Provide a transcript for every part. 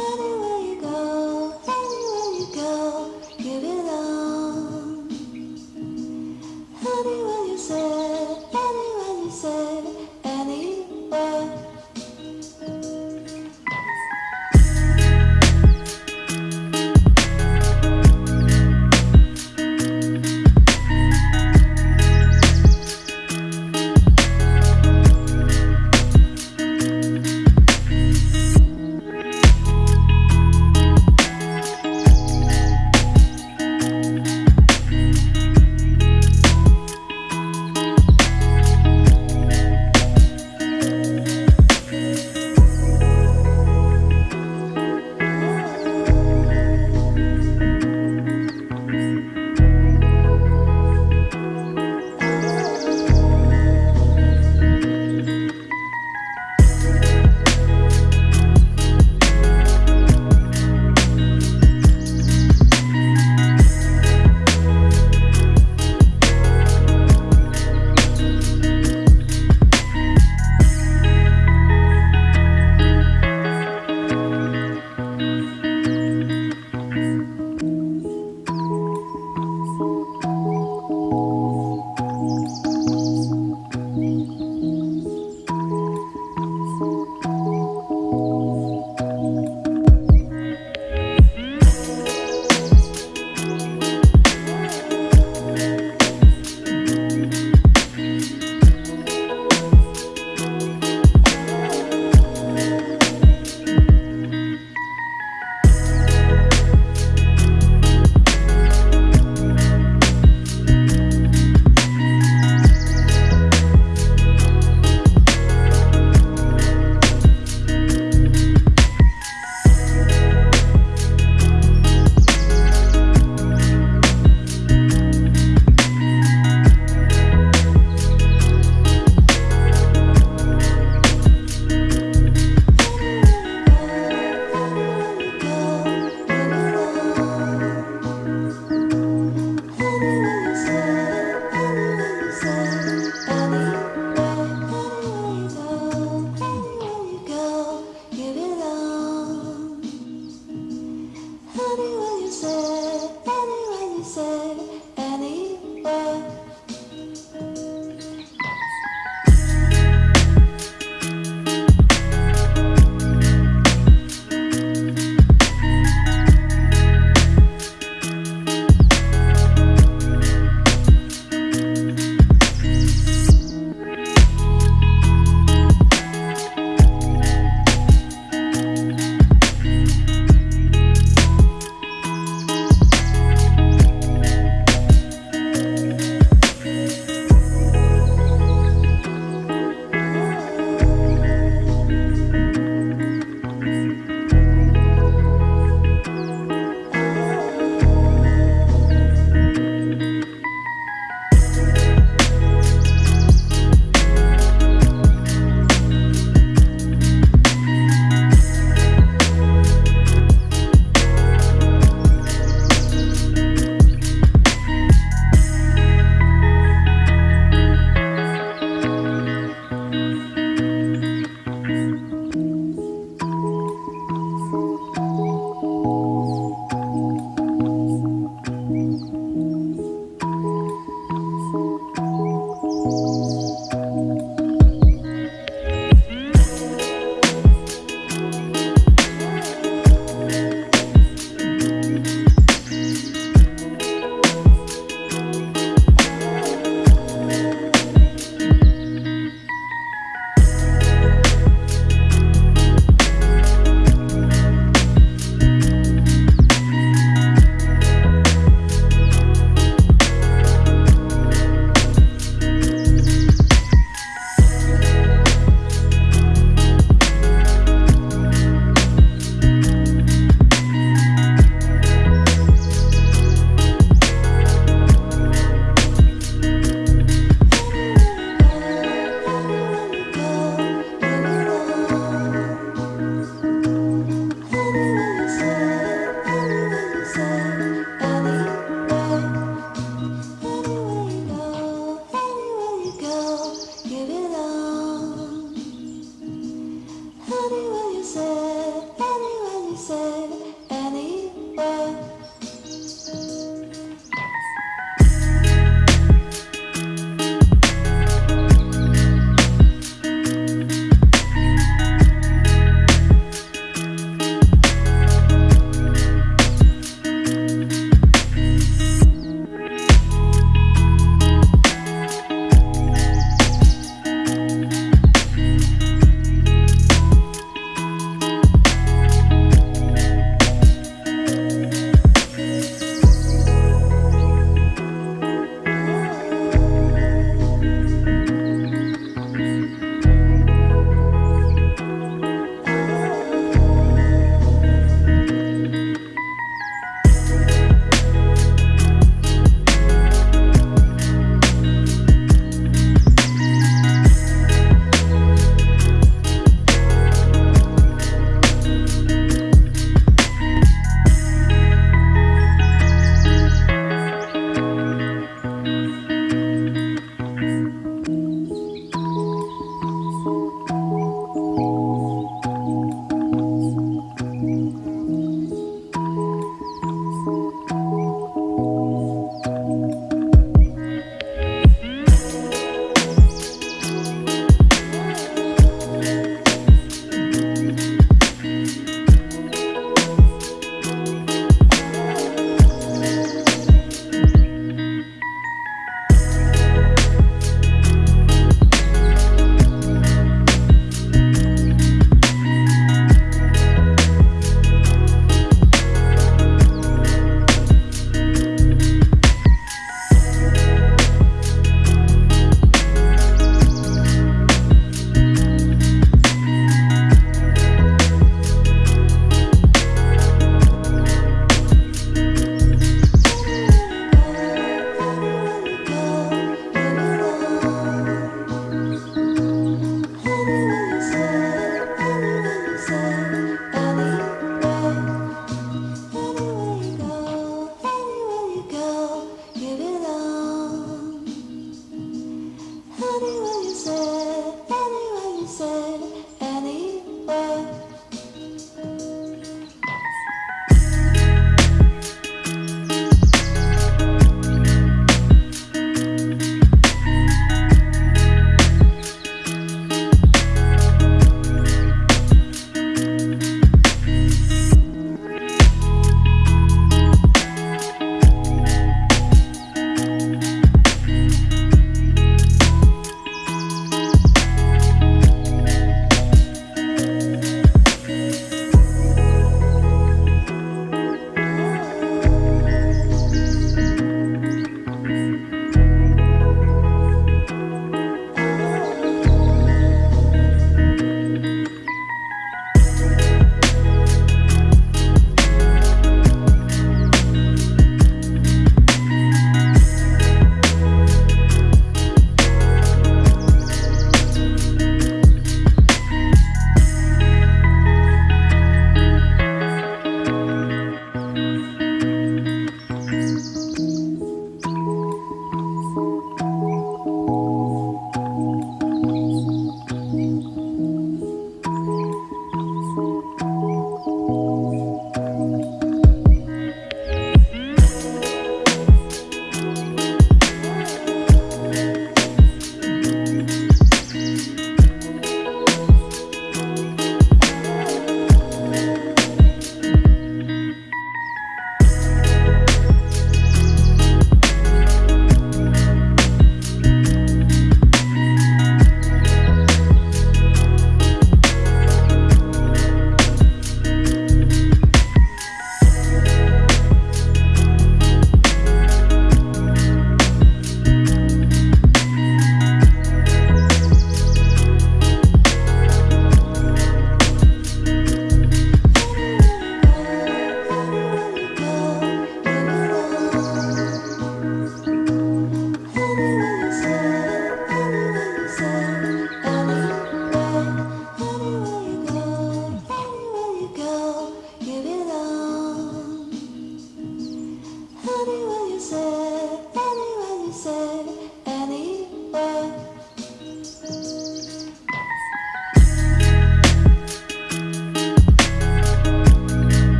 Anywhere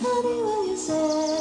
Honey, will you say?